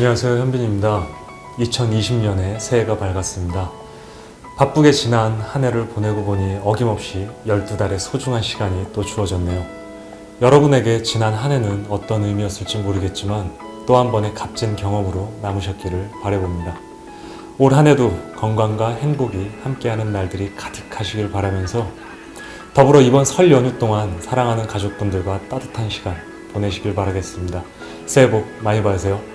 안녕하세요 현빈입니다. 2020년에 새해가 밝았습니다. 바쁘게 지난 한 해를 보내고 보니 어김없이 12달의 소중한 시간이 또 주어졌네요. 여러분에게 지난 한 해는 어떤 의미였을지 모르겠지만 또 한 번의 값진 경험으로 남으셨기를 바라봅니다. 올 한 해도 건강과 행복이 함께하는 날들이 가득하시길 바라면서 더불어 이번 설 연휴 동안 사랑하는 가족분들과 따뜻한 시간 보내시길 바라겠습니다. 새해 복 많이 받으세요.